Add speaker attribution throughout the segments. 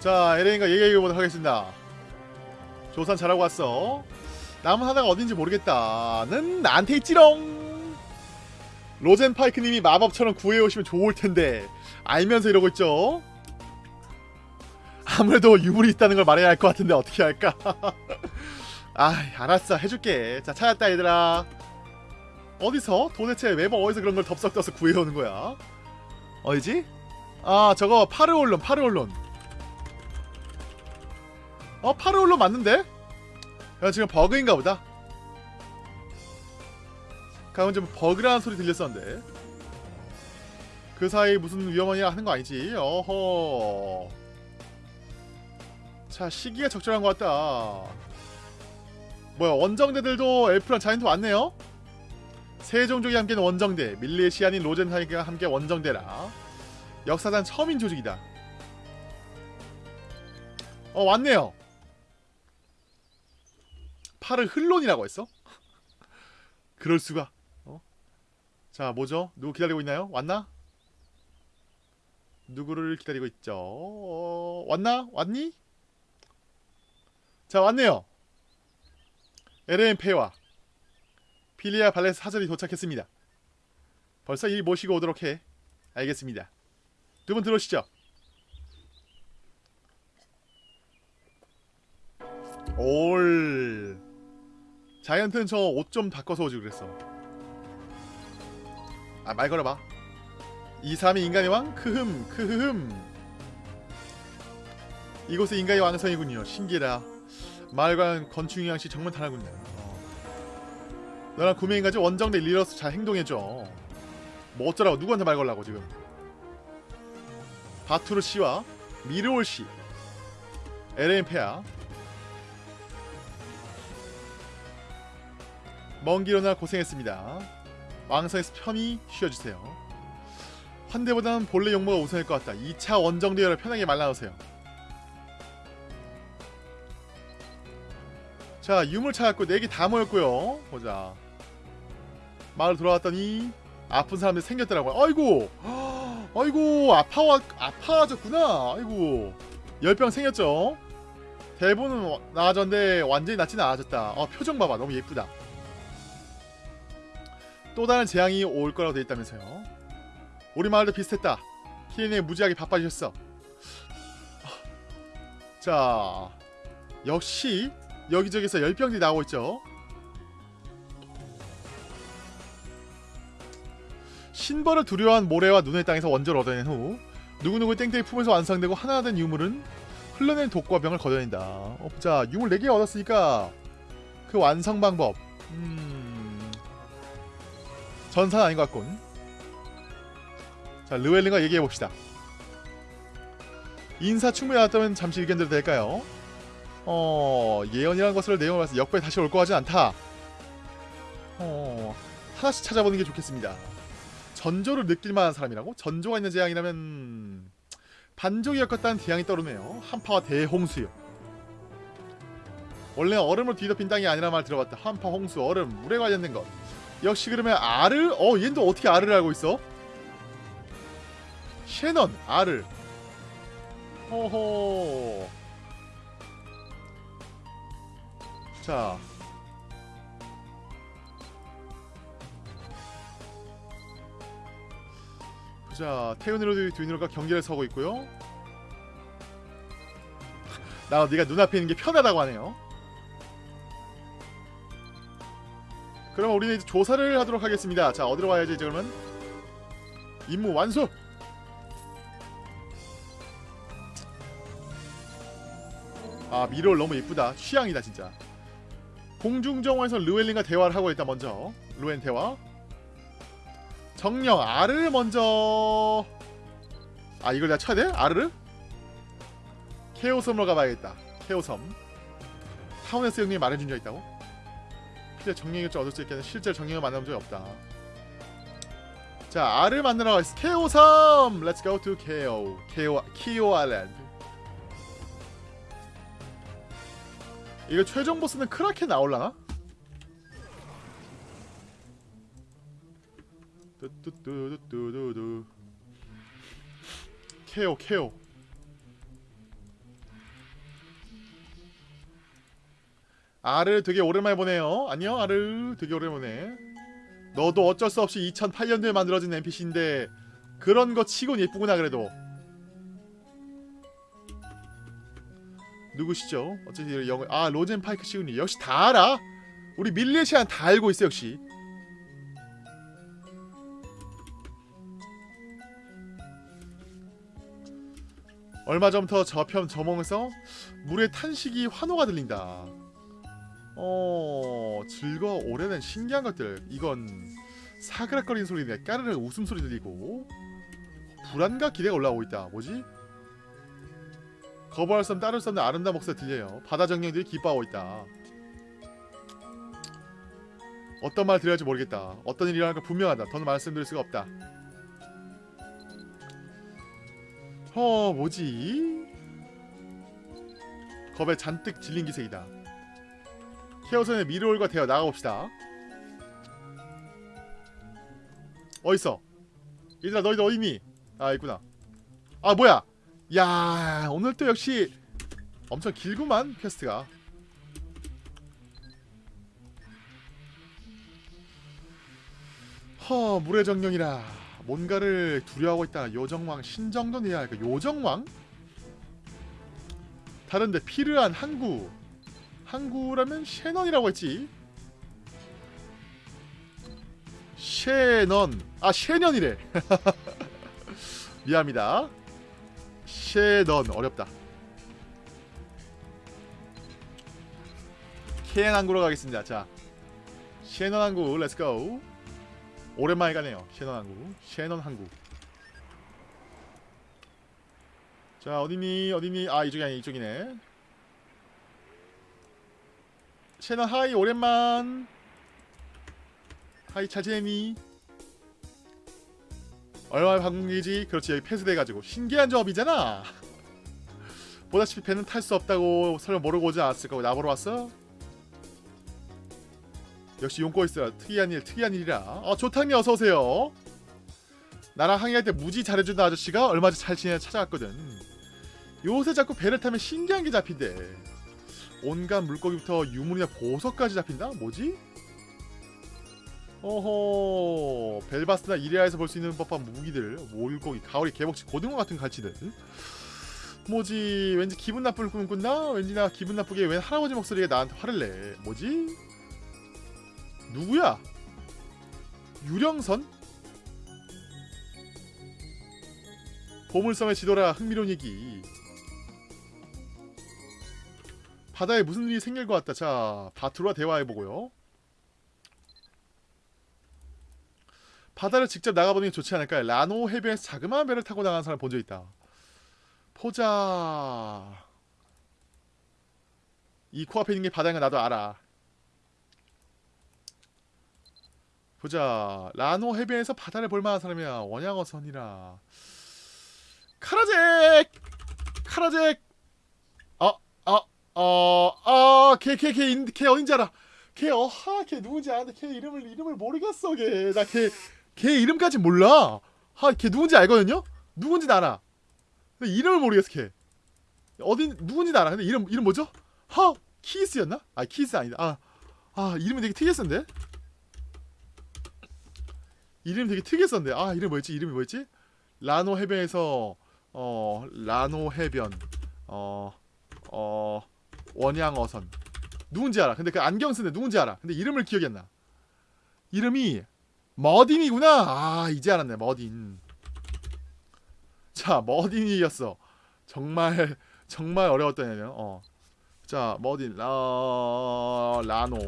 Speaker 1: 자 에레인과 얘기해보도록 하겠습니다. 조산 잘하고 왔어. 남은 하나가 어딘지 모르겠다는 나한테 있지롱! 로젠 파이크님이 마법처럼 구해오시면 좋을텐데 알면서 이러고 있죠? 아무래도 유물이 있다는 걸 말해야 할 것 같은데 어떻게 할까? 아 알았어. 해줄게. 자 찾았다 얘들아. 어디서? 도대체 매번 어디서 그런 걸 덥석덥석 구해오는 거야? 어디지? 아 저거 파르올론 파르올론 어 파르올론 맞는데? 야 지금 버그인가 보다. 가끔 좀 버그라는 소리 들렸었는데. 그 사이 무슨 위험한 일 하는 거 아니지? 어허. 자 시기가 적절한 것 같다. 뭐야 원정대들도 엘프랑 자이언트 왔네요? 세 종족이 함께는 원정대 밀레시아닌 로젠하이가 함께 원정대라. 역사상 처음인 조직이다. 어 왔네요 팔을 흘론이라고 했어? 그럴 수가 어? 자 뭐죠? 누구 기다리고 있나요? 왔나? 누구를 기다리고 있죠? 어, 왔나? 왔니? 자 왔네요 LM 페와 필리아 발레스 사절이 도착했습니다 벌써 일 모시고 오도록 해 알겠습니다 두 분 들어오시죠 올 자이언트는 저 옷좀 바꿔서 오지 그랬어. 아 말 걸어봐. 2, 3이 인간의 왕? 크흠 크흐흠. 이곳의 인간의 왕성이군요. 신기하다 마을관 건축 양씨 정말 다르군요. 어. 너랑 구매인가지 원정대 리러스 잘 행동해줘. 뭐 어쩌라고 누구한테 말 걸라고 지금? 바투르 씨와 미르올 씨. LM 페아 먼 길 오느라 고생했습니다. 왕성에서 편히 쉬어주세요. 환대보다는 본래 용모가 우선일 것 같다. 2차 원정 대열을 편하게 말라놓으세요. 자 유물 찾았고 4개 다 모였고요. 보자. 마을 돌아왔더니 아픈 사람들이 생겼더라고요. 아이고! 아이고 아파와 아파졌구나. 아이고 열병 생겼죠. 대부분은 나아졌는데 완전히 낫지는 않아졌다. 어, 표정 봐봐 너무 예쁘다. 또 다른 재앙이 올 거라고 돼 있다면서요. 우리 마을도 비슷했다. 키린이 무지하게 바빠지셨어. 자, 역시 여기저기서 열병들이 나오고 있죠. 신벌을 두려워한 모래와 눈의 땅에서 원조를 얻어낸 후 누구누구 땡땡이 품에서 완성되고 하나 된 유물은 흘러낸 독과 병을 걷어낸다. 어, 자, 유물 4개 얻었으니까 그 완성 방법. 음... 전사는 아닌 것 같군. 자, 르웰링과 얘기해봅시다. 인사 충분히 나왔다면 잠시 의견 드려도 될까요? 어... 예언이라는 것을 내용을 봐서 역배 다시 올것 같진 않다. 어... 하나씩 찾아보는 게 좋겠습니다. 전조를 느낄 만한 사람이라고? 전조가 있는 재앙이라면... 반족이 엮었다는 대항이 떠오르네요. 한파와 대홍수요. 원래 얼음으로 뒤덮인 땅이 아니라 말 들어봤다. 한파, 홍수, 얼음, 물에 관련된 것. 역시 그러면 알을? 어, 얘는 또 어떻게 알을 알고 있어? 셰넌, 알을. 호호. 자. 자, 태훈으로 듀니로가 경계를 서고 있고요. 나 네가 눈앞에 있는 게 편하다고 하네요. 그럼 우리는 이제 조사를 하도록 하겠습니다. 자, 어디로 가야지 이제 그러면? 임무 완수! 아, 미롤 너무 예쁘다. 취향이다, 진짜. 공중정화에서 르웰린과 대화를 하고 있다, 먼저. 루엔 대화. 정령, 아르를 먼저... 아, 이걸 내가 쳐야 돼? 아르를? 케오섬으로 가봐야겠다. 케오섬. 타운에스 형님이 말해준 적 있다고? 실제 정령을 얻을 수 있겠는 실제 정령을 만나본 적이 없다. 자, 알을 만나러 가겠어. 케오섬! Let's go to 케오. 케오, 키오 아일랜드. 이거 최종 보스는 크라켄 나올라나? 뚜뚜뚜뚜뚜뚜 케오 아르 되게 오랜만에 보네요. 안녕 아르 되게 오랜만에. 너도 어쩔 수 없이 2008년도에 만들어진 NPC인데 그런 거 치곤 예쁘구나 그래도. 누구시죠? 어쨌든 영어 아 로젠 파이크 시군이 역시 다 알아. 우리 밀레시안 다 알고 있어 역시. 얼마 전부터 저편 저멍에서 물의 탄식이 환호가 들린다. 어 즐거워 오래된 신기한 것들. 이건 사그락거리는 소리네 까르르 웃음소리 들리고 불안과 기대가 올라오고 있다. 뭐지? 거부할 수 없는 따를 수 없는 아름다운 목소리 들려요. 바다 정령들이 기뻐하고 있다. 어떤 말 드려야 할지 모르겠다. 어떤 일이 일어날까 분명하다. 더는 말씀드릴 수가 없다. 어 뭐지? 겁에 잔뜩 질린 기색이다 케어선의 미르올과 대화 나가봅시다. 어딨어? 얘들아 너희들 어딨니? 아 있구나. 아 뭐야? 야 오늘 또 역시 엄청 길구만 퀘스트가. 허 물의 정령이라. 뭔가를 두려워하고 있다. 요정왕 신정도 내야 할까 요정왕? 다른데 필요한 항구 항구라면 셰넌이라고 했지. 셰넌. 아 셰년이래. 미안합니다. 셰넌. 어렵다. 케안 항구로 가겠습니다. 자 셰넌 항구 Let's go 오랜만에 가네요. 셰넌 항구 셰넌 항구. 자 어디니 어디니? 아 이쪽이 아니 이쪽이네 셰넌 hi 오랜만. Hi 잘 지내니 얼마나 방송이지? 그렇지 여기 폐쇄돼가지고. 신기한 조합이잖아. 보다시피 배는 탈 수 없다고 설마 모르고 오지 않았을 거고 나보러 왔어? 역시 용고 있어 특이한 일 특이한 일이라. 어 조탕님 어서오세요. 나랑 항의할 때 무지 잘해주는 아저씨가 얼마 전잘 지내 찾아갔거든. 요새 자꾸 배를 타면 신기한 게 잡힌대 온갖 물고기부터 유물이나 보석까지 잡힌다? 뭐지? 어허 벨바스나 이레아에서 볼 수 있는 법한 무기들 몰고기, 가오리, 개복치, 고등어 같은 갈치들 뭐지 왠지 기분 나쁠 꿈 꾼다? 왠지 나 기분 나쁘게 웬 할아버지 목소리가 나한테 화를 내 뭐지? 누구야? 유령선? 보물섬의 지도라 흥미로운 얘기 바다에 무슨 일이 생길 것 같다 자 바트로와 대화해보고요 바다를 직접 나가보는 게 좋지 않을까요? 라노 해변에서 자그마한 배를 타고 나가는 사람 본 적 있다. 포자. 이 코앞에 있는 게 바다인 거 나도 알아. 보자. 라노 해변에서 바다를 볼 만한 사람이야. 원양어선이라. 카라잭! 카라잭! 어, 어, 어, 어, 걔, 걔, 걔, 인- 걔 어딘지 알아. 걔, 어하, 걔 누군지 아는데 걔 이름을, 이름을 모르겠어, 걔. 나 걔, 걔 이름까지 몰라. 하, 걔 누군지 알거든요? 누군지 알아. 근데 이름을 모르겠어, 걔. 어딘, 누군지 알아. 근데 이름, 이름 뭐죠? 하, 키스였나? 아, 키스 아니다. 아, 아, 이름이 되게 특이했었는데? 이름 되게 특이했었는데. 아, 이름 뭐였지? 이름이 뭐였지? 라노 해변에서, 어, 라노 해변, 어, 어, 원양어선. 누군지 알아. 근데 그 안경 쓰는데 누군지 알아. 근데 이름을 기억이 안 나. 이름이 머딘이구나. 아 이제 알았네. 머딘. 자 머딘이었어. 정말 정말 어려웠던 애네요. 어. 자 머딘 라 라노.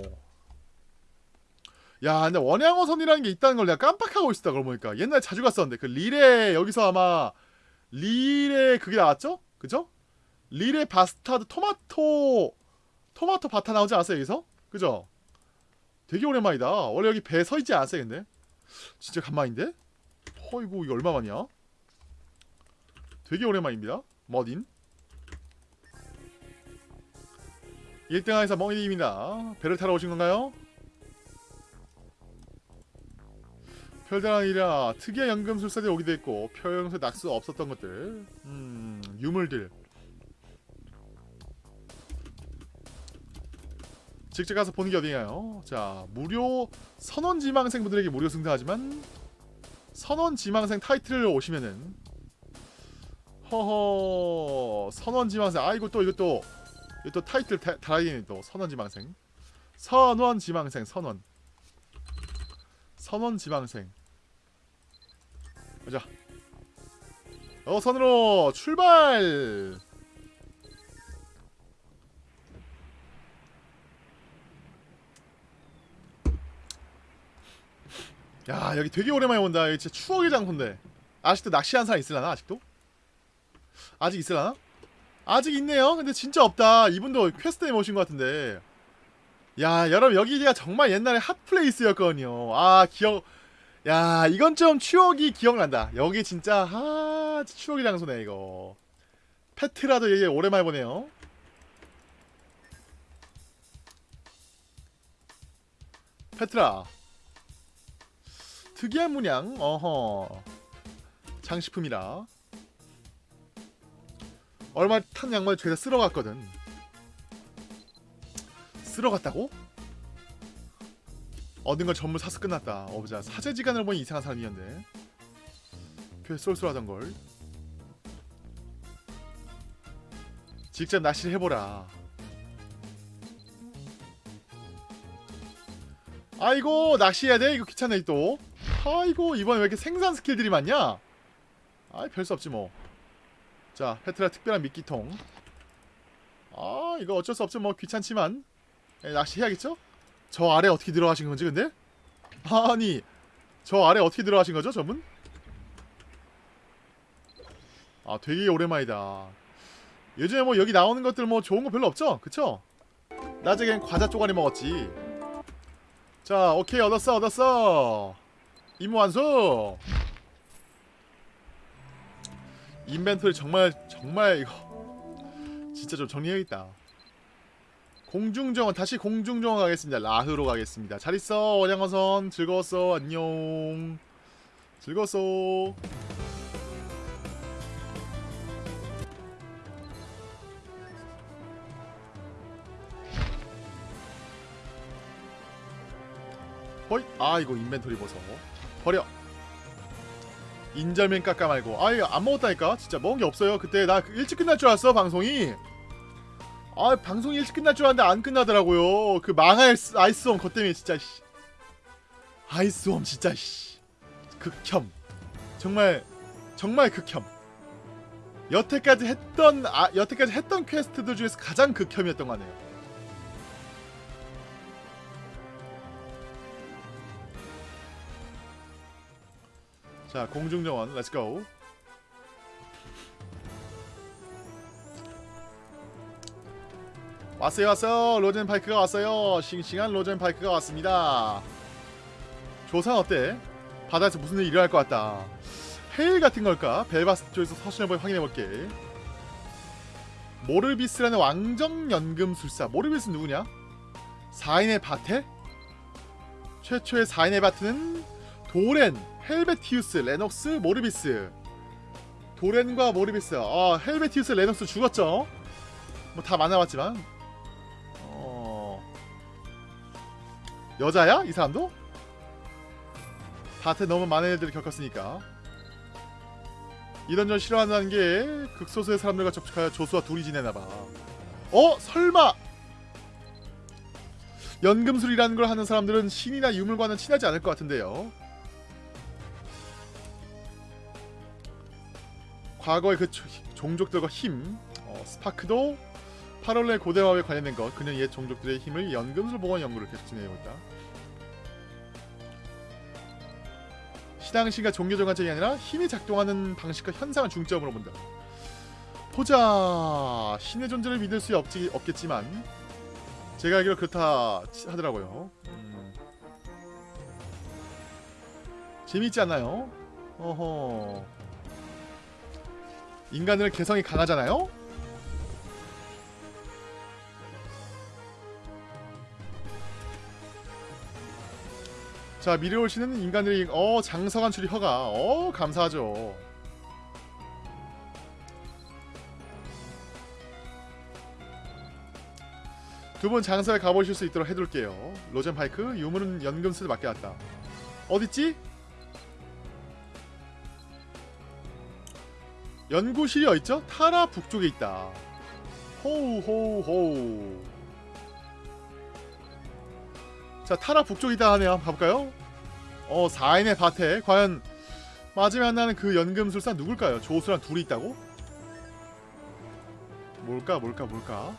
Speaker 1: 야 근데 원양어선이라는 게 있다는 걸 내가 깜빡하고 있었다 그러고 보니까 옛날에 자주 갔었는데 그 릴에 여기서 아마 릴에 그게 나왔죠? 그죠? 릴에 바스타드 토마토 토마토 바타 나오지 않았어요 여기서? 그죠? 되게 오랜만이다. 원래 여기 배 서 있지 않았어요 근데? 진짜 간만인데? 허이구 이거 얼마만이야? 되게 오랜만입니다. 머딘 1등하에서 멍이님입니다. 배를 타러 오신 건가요? 별다른 일이라 특이한 연금술사들이 오기도 했고 평소에 낙수 없었던 것들 음 유물들 직접 가서 보는 게 어디냐요? 자 무료 선원 지망생 분들에게 무료 승자하지만 선원 지망생 타이틀을 오시면은 허허 선원 지망생 아 이거 또 이거 또 이거 또 타이틀 다- 달아야겠네 또 선원 지망생. 선원 지망생 선원. 선원 지망생. 가자. 어 선으로 출발 야 여기 되게 오랜만에 온다. 여기 진짜 추억의 장소인데. 아직도 낚시한 사람 있을라나 아직도? 아직 있을라나? 아직 있네요. 근데 진짜 없다. 이분도 퀘스트 때문에 오신 것 같은데. 야 여러분 여기가 정말 옛날에 hot place였거든요. 아 기억 야 이건 좀 추억이 기억난다. 여기 진짜 아 추억의 장소네 이거. 페트라도 얘기 오랜만에 보네요. 페트라 특이한 문양. 어허. 장식품이라. 얼마 탄 양말 죄다 쓸어갔거든. 쓸어갔다고? 얻은 걸 전부 사서 끝났다. 어보자 사제지간을 보니 이상한 사람이었네. 꽤 쏠쏠하던 걸. 직접 낚시를 해보라. 아이고 낚시해야 돼? 이거 귀찮네 또 아이고 이번에 왜 이렇게 생산 스킬들이 많냐? 아이 별수 없지 뭐 자 페트라 특별한 미끼통. 아 이거 어쩔 수 없죠 뭐 귀찮지만. 예, 낚시 해야겠죠? 저 아래 어떻게 들어가신 건지 근데? 아니 저 아래 어떻게 들어가신 거죠 저분? 아 되게 오랜만이다. 요즘에 뭐 여기 나오는 것들 뭐 좋은 거 별로 없죠? 그쵸? 낮에겐 과자 쪼가리 먹었지. 자 오케이 얻었어 얻었어 임무 완수. 인벤토리 정말 정말 이거 진짜 좀 정리해야겠다. 공중정원 다시 공중정원 가겠습니다. 라흐로 가겠습니다. 잘 있어. 원양어선. 즐거웠어. 안녕. 즐거웠어. 허이 아 이거 inventory 보소 버려. 인절면 깎아 말고. 아 이거 안 먹었다니까? 진짜 먹은 게 없어요. 그때 나 일찍 끝날 줄 알았어 방송이. 아 방송이 일찍 끝날 줄 알았는데 안 끝나더라고요. 그 망할 스- 아이스홈 것 때문에 진짜 씨. 아이스홈 진짜 씨. 극혐. 정말 정말 극혐. 여태까지 했던 아 여태까지 했던 퀘스트들 중에서 가장 극혐이었던 거 같네요 자 공중정원 Let's go 왔어요 왔어요 로젠파이크가 왔어요 싱싱한 로젠파이크가 왔습니다 조산 어때? 바다에서 무슨 일이 일어날 것 같다 헤일 같은 걸까? 벨바스 쪽에서 서신을 확인해볼게 모르비스라는 왕정연금술사 모르비스 누구냐? 4인의 바테? 최초의 4인의 바테는 도렌, 헬베티우스, 레녹스, 모르비스 도렌과 모르비스 아 헬베티우스, 레녹스 죽었죠? 뭐 다 만나봤지만 어... 여자야? 이 사람도? 바테 너무 많은 애들을 겪었으니까 이런 전 싫어한다는 게 극소수의 사람들과 접촉하여 조수와 둘이 지내나봐 어? 설마 연금술이라는 걸 하는 사람들은 신이나 유물과는 친하지 않을 것 같은데요 과거의 그 조- 종족들과 힘 어, 스파크도 8월의 고대마법에 관련된 것 그는 옛 종족들의 힘을 연금술 보건 연구를 계속 진행하고 있다 신앙신과 종교적 관점이 아니라 힘이 작동하는 방식과 현상을 중점으로 본다 보자 신의 존재를 믿을 수 없지, 없겠지만 제가 알기로 그렇다 치- 하더라고요 음. 재미있지 않나요? 어허 인간은 개성이 강하잖아요? 자 미래올 씨는 인간들이 어 장서간 출이 허가 어 감사하죠 두 분 장사에 가보실 수 있도록 해둘게요. 로젠 파이크 유물은 연금술에 맡겨놨다. 어딨지? 연구실이 어딨죠? 타라 북쪽에 있다. 호우 호우 호우. 자 타라 북쪽에 있다 하네요. 한번 가볼까요? 어 4인의 밭에 과연 마지막에 만나는 그 연금술사 누굴까요? 조수랑 둘이 있다고? 뭘까 뭘까 뭘까?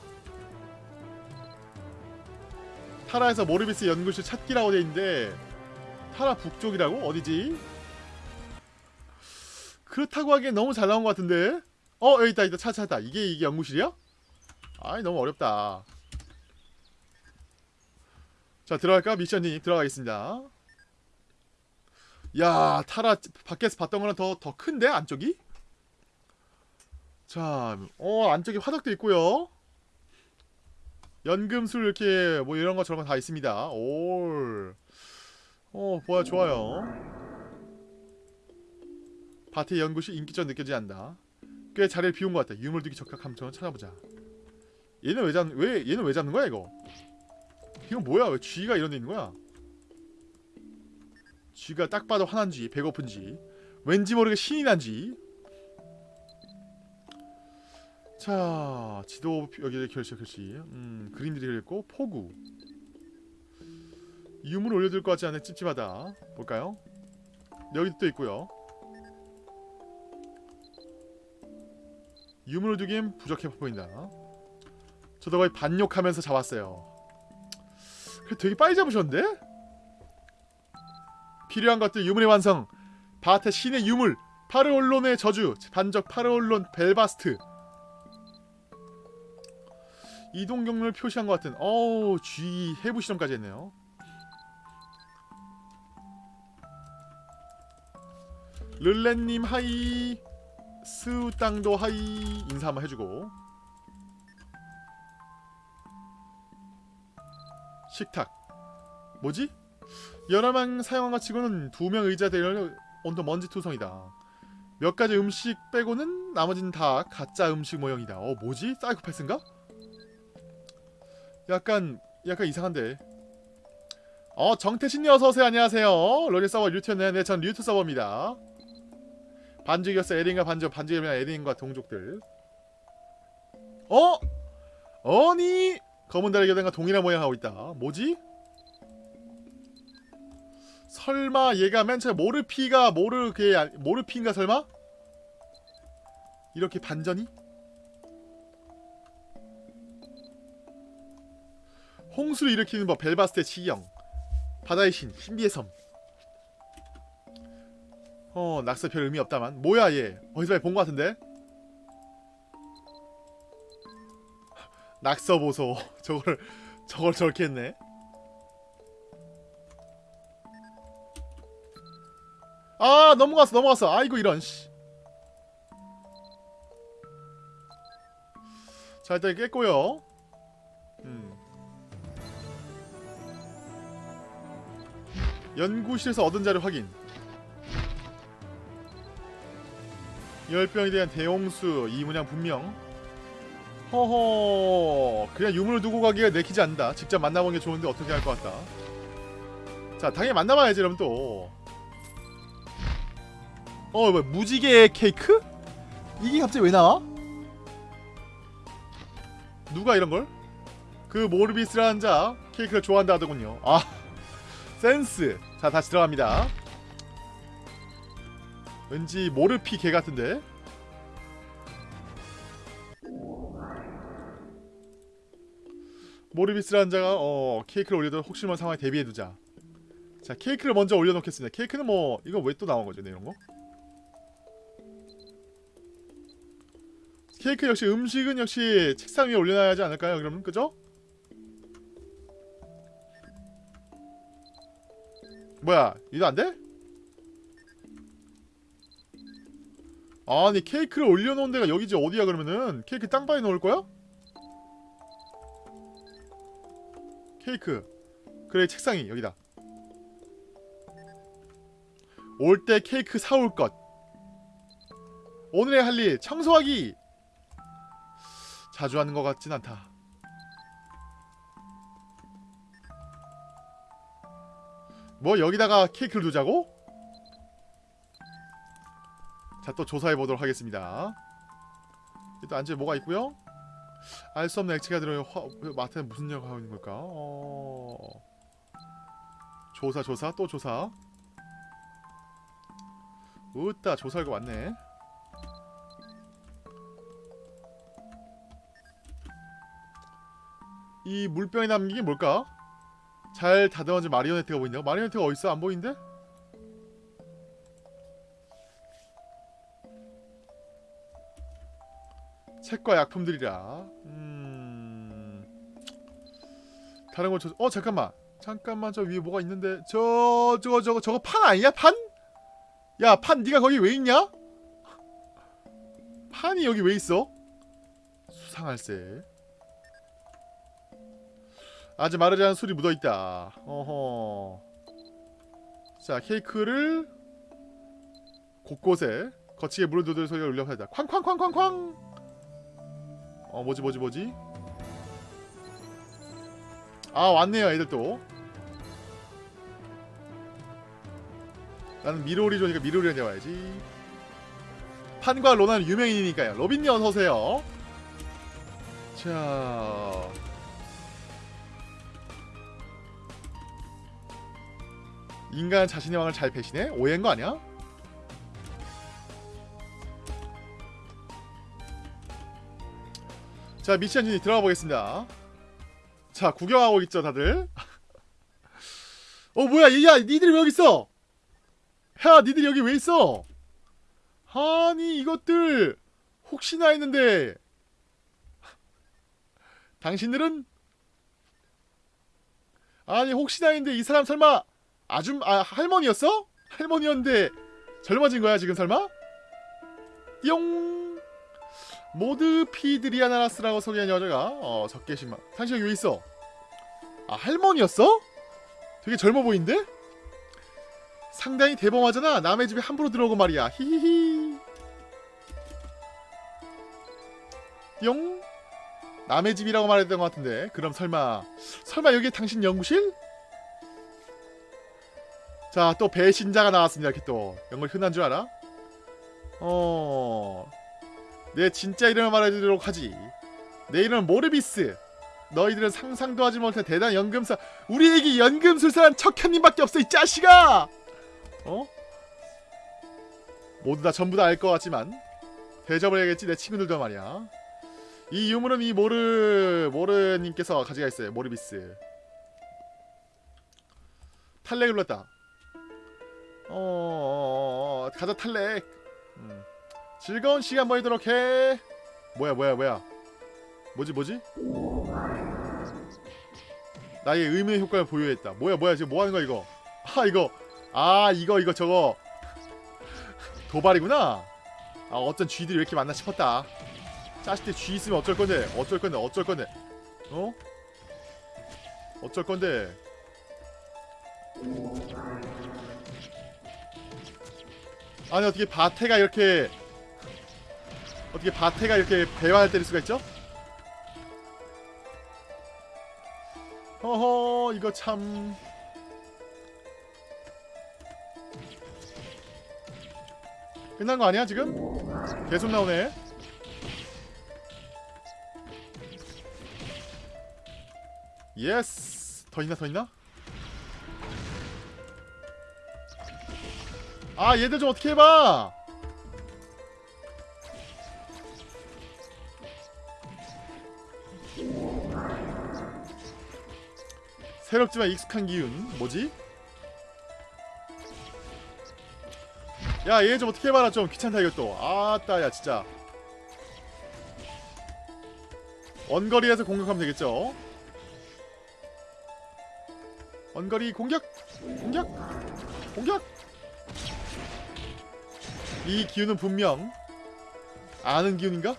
Speaker 1: 타라에서 모르비스 연구실 찾기라고 돼있는데 타라 북쪽이라고? 어디지? 그렇다고 하기엔 너무 잘 나온 것 같은데? 어 여기 있다 있다 찾 찾았다 이게 이게 연구실이야? 아이 너무 어렵다 자 들어갈까? 미션님 들어가겠습니다 야 타라 밖에서 봤던 거랑 더, 더 큰데 안쪽이? 자, 어 안쪽에 화덕도 있고요 연금술 이렇게 뭐 이런 거 저런 거 다 있습니다 올 어, 뭐야 좋아요 밭의 연구실 인기적 느껴지지 않다 꽤 자리를 비운 것 같다 유물두기 적합함 저는 찾아보자. 얘는 왜 잡, 왜, 얘는 왜 잡는 거야 이거? 이건 뭐야? 왜 쥐가 이런 데 있는 거야? 쥐가 딱 봐도 화난지 배고픈지 왠지 모르게 신이 난지. 자 지도 여기 결시 결시 음 그림들이 그렸고 포구. 유물 올려둘 것 같지 않네 찝찝하다. 볼까요? 여기도 또 있고요 유물을 두기엔 부족해 보인다. 저도 거의 반욕하면서 잡았어요. 되게 빨리 잡으셨는데? 필요한 것들 유물의 완성. 바테 신의 유물 파르올론의 저주 반적 파르올론 벨바스트. 이동 경로를 표시한 것 같은 어우 G 해부 실험까지 했네요. 르렌님 하이 스우땅도 하이 인사 한번 해주고. 식탁. 뭐지? 여러 명 사용한 것 치고는 두 명 의자 대열 온도 먼지 투성이다. 몇 가지 음식 빼고는 나머지는 다 가짜 음식 모형이다. 어 뭐지? 사이코패스인가? 약간 약간 이상한데. 어 정태신님 어서오세요 안녕하세요. 로리 서버 류트였네 네 전 류트 서버입니다 반죽이었어 에린과 반죽 반죽이면 에린과 동족들 어? 아니 검은 달의 겨단과 동일한 모양 하고 있다 뭐지? 설마 얘가 맨 처음에 모르피가 모르 아- 모르피인가 설마? 이렇게 반전이? 홍수를 일으키는 법 벨바스의 치경 바다의 신 신비의 섬 어, 낙서 별 의미 없다만. 뭐야 얘? 어디서 많이 본것 같은데? 낙서 보소. 저걸 저걸 저렇게 했네. 아 넘어갔어 넘어갔어. 아이고 이런 씨. 자 일단 깼고요. 음. 연구실에서 얻은 자료 확인. 열병에 대한 대홍수 이문양 분명. 허허 그냥 유물을 두고 가기가 내키지 않는다. 직접 만나보는 게 좋은데 어떻게 할 것 같다. 자 당연히 만나봐야지 그럼 또어 뭐 무지개 케이크? 이게 갑자기 왜 나와? 누가 이런걸? 그 모르비스라는 자 케이크를 좋아한다 하더군요. 아 센스. 자 다시 들어갑니다 왠지 모르피 개 같은데 모르비스라는 자가 어 케이크를 올려도 혹시 모르는 상황에 대비해두자 자 케이크를 먼저 올려놓겠습니다 케이크는 뭐 이거 왜 또 나온 거죠 이런 거? 케이크 역시 음식은 역시 책상 위에 올려놔야 하지 않을까요 그러면 그죠? 뭐야 이거 안 돼? 아니 케이크를 올려놓은 데가 여기지 어디야 그러면은? 케이크 땅바에 넣을 거야? 케이크. 그래 책상이 여기다. 올 때 케이크 사올 것. 오늘의 할 일 청소하기! 자주 하는 것 같진 않다. 뭐 여기다가 케이크를 두자고? 자 또 조사해 보도록 하겠습니다. 일단 안쪽에 뭐가 있고요. 알 수 없는 액체가 들어요. 화, 마트는 무슨 역을 하고 있는 걸까? 어... 조사 조사 또 조사. 으따 조사할 거 많네. 이 물병에 남긴 게 뭘까? 잘 다듬어진 마리오네트가 보인다고? 마리오네트가 어딨어? 안 보이는데? 책과 약품들이라. 음... 다른 거 저... 어 잠깐만. 잠깐만 저 위에 뭐가 있는데. 저... 저거 저거 저거 판 아니야? 판? 야 판 네가 거기 왜 있냐? 판이 여기 왜 있어? 수상할세. 아주 마르지 않은 술이 묻어있다. 어허. 자 케이크를 곳곳에 거치게 물을 두들 소리가 울려 하자. 쾅쾅쾅쾅쾅 어 뭐지 뭐지 뭐지? 아 왔네요 애들 또 나는 미로리조니까 미로리한테 와야지. 판과 로나는 유명인이니까요. 로빈님 어서오세요. 자. 인간 자신의 왕을 잘 배신해? 오해인 거 아니야? 자 미션 진이 들어가 보겠습니다. 자 구경하고 있죠 다들? 어 뭐야 야 니들이 왜 여기 있어? 야 니들이 여기 왜 있어? 아니 이것들 혹시나 했는데. 당신들은? 아니 혹시나 했는데 이 사람 설마 아줌 아 할머니였어? 할머니였는데 젊어진 거야 지금 설마? 띠용 모드 피드리아나라스라고 소개한 여자가 어 적게신만 당신 여기 왜 있어? 아 할머니였어? 되게 젊어 보이는데? 상당히 대범하잖아 남의 집에 함부로 들어오고 말이야 히히히 띠용 남의 집이라고 말했던 것 같은데 그럼 설마 설마 여기 당신 연구실? 자 또 배신자가 나왔습니다 이렇게 또걸 흔한 줄 알아? 어... 내 진짜 이름을 말해주도록 하지 내 이름은 모르비스 너희들은 상상도 하지 못한 대단한 연금사 우리에게 연금술사란 척현님밖에 없어 이 자식아 어? 모두 다 전부 다 알 것 같지만 대접을 해야겠지 내 친구들도 말이야 이 유물은 이 모르 모르님께서 가져가 있어요 모르비스 탈렉을 어, 어, 어, 어 가자 탈렉 음. 즐거운 시간 보내도록 해. 뭐야 뭐야 뭐야. 뭐지 뭐지? 나의 의미의 효과를 보유했다. 뭐야 뭐야 지금 뭐하는 거야 이거? 아 이거. 아 이거 이거 저거. 도발이구나. 아 어떤 쥐들이 왜 이렇게 많나 싶었다. 자식들 쥐 있으면 어쩔 건데? 어쩔 건데? 어쩔 건데? 어? 어쩔 건데? 아니 어떻게 바테가 이렇게 어떻게 바테가 이렇게 배화를 때릴 수가 있죠? 허허 이거 참 끝난 거 아니야 지금? 계속 나오네 yes 더 있나 더 있나? 아 얘들 좀 어떻게 해봐 새롭지만 익숙한 기운. 뭐지? 야 얘 좀 어떻게 해봐라. 좀 귀찮다 이것도 아따 야 진짜. 원거리에서 공격하면 되겠죠? 원거리 공격! 공격! 공격! 이 기운은 분명 아는 기운인가?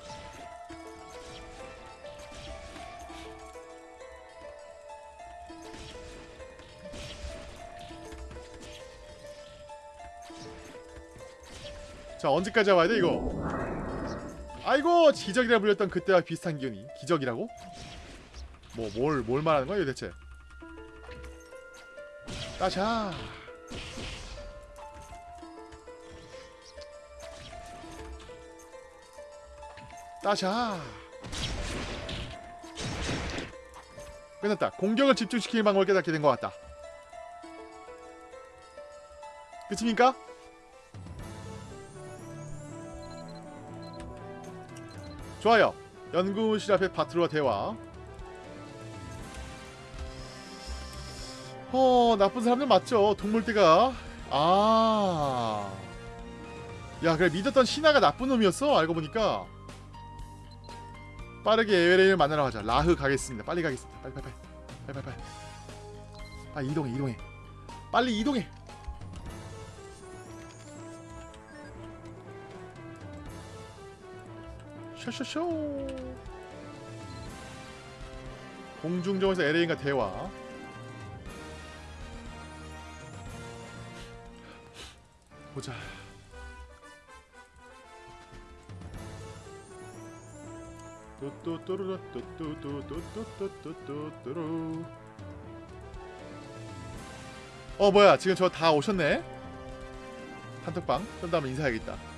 Speaker 1: 자 언제까지 와야 돼 이거? 아이고 기적이라 불렸던 그때와 비슷한 기운이. 기적이라고? 뭐 뭘뭘 말하는 거야 대체? 따샤. 따샤 끝났다. 공격을 집중시키는 방법을 깨닫게 된 것 같다. 끝입니까? 좋아요. 연구실 앞에 바트로와 대화. 어 나쁜 사람들 맞죠? 동물대가. 아. 야 그래 믿었던 신하가 나쁜 놈이었어 알고 보니까 빠르게 에웨레인을 만나러 가자. 라흐 가겠습니다. 빨리 가겠습니다. 빨리 빨리 빨리 빨리 빨리 빨리. 이동해 이동해. 빨리 이동해. 쇼쇼쇼. 공중정에서 에레인과 대화. 보자 뚜뚜뚜루뚜뚜뚜뚜뚜뚜뚜뚜뚜 어 뭐야 지금 저 다 오셨네 단톡방 그럼 다음에 인사해야겠다